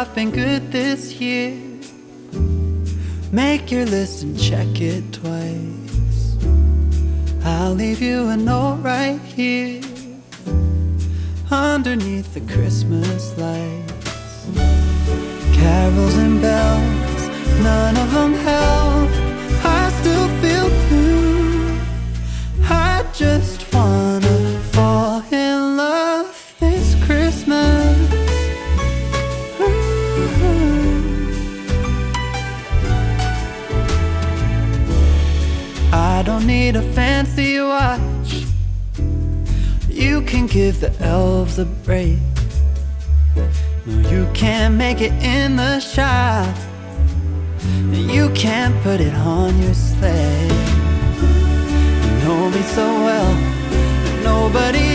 I've been good this year. Make your list and check it twice. I'll leave you a note right here underneath the Christmas lights. Carols and bells, none of them help. I still feel blue. I just I don't need a fancy watch. You can give the elves a break. No, you can't make it in the shop. You can't put it on your sleigh. You know me so well, nobody